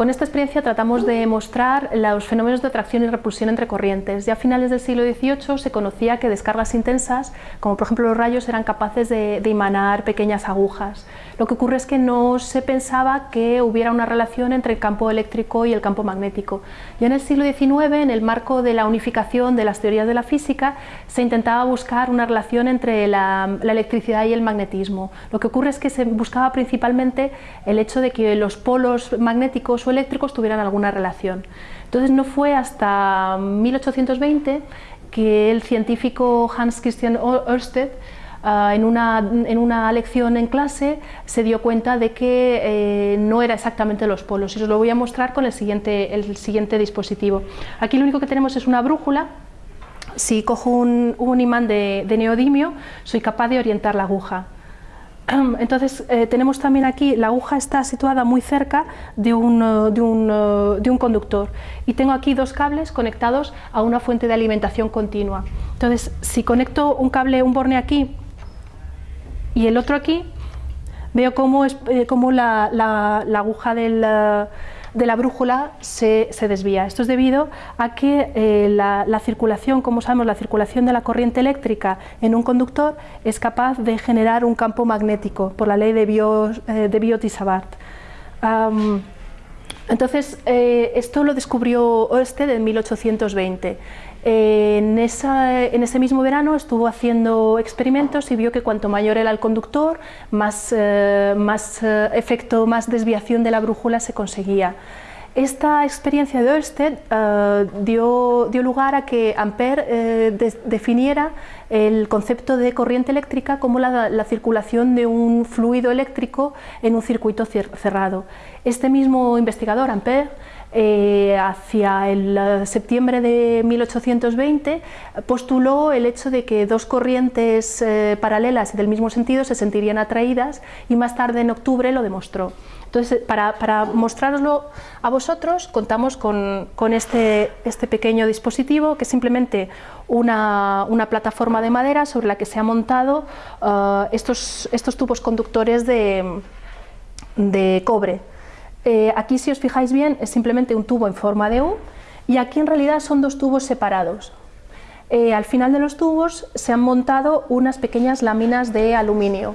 con esta experiencia tratamos de mostrar los fenómenos de atracción y repulsión entre corrientes. Ya a finales del siglo XVIII se conocía que descargas intensas, como por ejemplo los rayos, eran capaces de, de emanar pequeñas agujas. Lo que ocurre es que no se pensaba que hubiera una relación entre el campo eléctrico y el campo magnético. Ya en el siglo XIX, en el marco de la unificación de las teorías de la física, se intentaba buscar una relación entre la, electricidad y el magnetismo. Lo que ocurre es que se buscaba principalmente el hecho de que los polos magnéticos o eléctricos tuvieran alguna relación. Entonces no fue hasta 1820 que el científico Hans Christian Ørsted Ah, en, una, lección en clase se dio cuenta de que eh, no era exactamente los polos y os lo voy a mostrar con el siguiente, el siguiente dispositivo. Aquí lo único que tenemos es una brújula si cojo un, imán de, neodimio, soy capaz de orientar la aguja. Entonces eh, tenemos también aquí, la aguja está situada muy cerca de un, de, un, de un, conductor y tengo aquí dos cables conectados a una fuente de alimentación continua. Entonces si conecto un cable, un borne aquí y el otro aquí veo cómo, es, eh, la, aguja de la brújula se, desvía. Esto es debido a que eh, la, circulación, como sabemos, la circulación de la corriente eléctrica en un conductor es capaz de generar un campo magnético por la ley de, Bio, eh, de Biot-Savart. Entonces, esto lo descubrió Oersted en 1820 en, ese mismo verano estuvo haciendo experimentos y vio que cuanto mayor era el conductor, más, eh, eh, efecto, más desviación de la brújula se conseguía. Esta experiencia de Ørsted eh, dio, lugar a que Ampère definiera el concepto de corriente eléctrica como la, la, circulación de un fluido eléctrico en un circuito cerrado. Este mismo investigador, Ampère, eh, hacia el eh, septiembre de 1820 postuló el hecho de que dos corrientes eh, paralelas del mismo sentido se sentirían atraídas y más tarde en octubre lo demostró. Entonces, para, para mostraroslo a vosotros, contamos con, este, este, pequeño dispositivo que es simplemente una, plataforma de madera sobre la que se han montado estos, tubos conductores de cobre. Eh, aquí si os fijáis bien es simplemente un tubo en forma de U y aquí en realidad son dos tubos separados. Eh, al final de los tubos se han montado unas pequeñas láminas de aluminio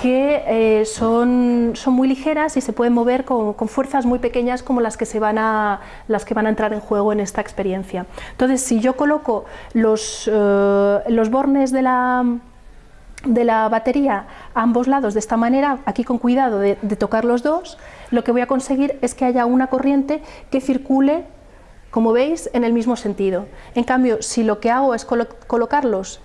que eh, son, son, muy ligeras y se pueden mover con, fuerzas muy pequeñas como las que, se van a, las que van a entrar en juego en esta experiencia. Entonces, si yo coloco los, los bornes de la, de la batería a ambos lados de esta manera, aquí con cuidado de, tocar los dos, lo que voy a conseguir es que haya una corriente que circule, como veis, en el mismo sentido. En cambio, si lo que hago es colocarlos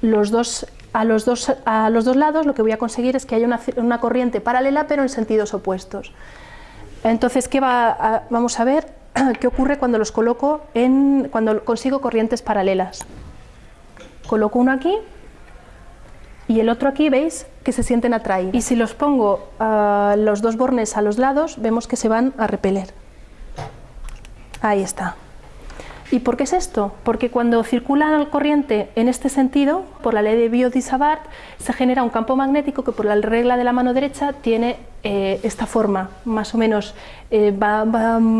los dos, a, los dos, a los dos lados, lo que voy a conseguir es que haya una, corriente paralela pero en sentidos opuestos. Entonces, ¿qué va vamos a ver qué ocurre cuando los coloco en, cuando consigo corrientes paralelas. Coloco uno aquí y el otro aquí veis que se sienten atraídos. Y si los pongo los dos bornes a los lados, vemos que se van a repeler. Ahí está. ¿Y por qué es esto? Porque cuando circula la corriente en este sentido, por la ley de Biot-Savart, se genera un campo magnético que por la regla de la mano derecha tiene eh, esta forma, más o menos eh, va,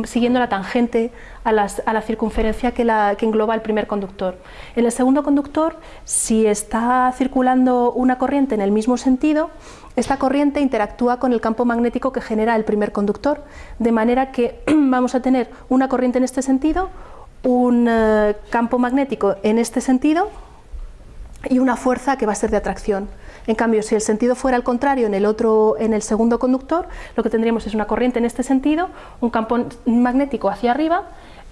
siguiendo la tangente a, la circunferencia que, que, engloba el primer conductor. En el segundo conductor, si está circulando una corriente en el mismo sentido, esta corriente interactúa con el campo magnético que genera el primer conductor, de manera que vamos a tener una corriente en este sentido, un eh, campo magnético en este sentido y una fuerza que va a ser de atracción. En cambio, si el sentido fuera al contrario en el, otro, en el segundo conductor, lo que tendríamos es una corriente en este sentido, un campo magnético hacia arriba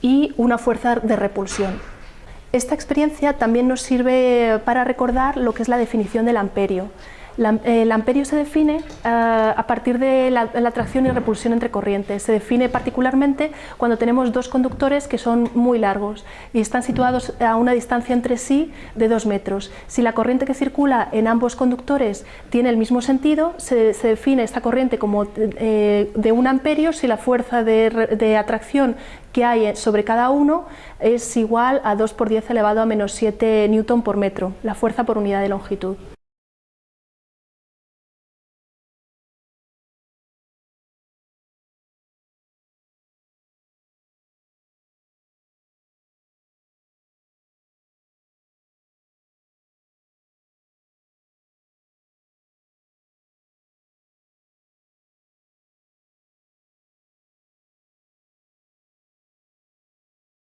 y una fuerza de repulsión. Esta experiencia también nos sirve para recordar lo que es la definición del amperio. El amperio se define eh, a partir de la, atracción y repulsión entre corrientes. Se define particularmente cuando tenemos dos conductores que son muy largos y están situados a una distancia entre sí de dos metros. Si la corriente que circula en ambos conductores tiene el mismo sentido, se, define esta corriente como eh, de un amperio si la fuerza de, atracción que hay sobre cada uno es igual a 2 por 10 elevado a menos 7 newton por metro, la fuerza por unidad de longitud.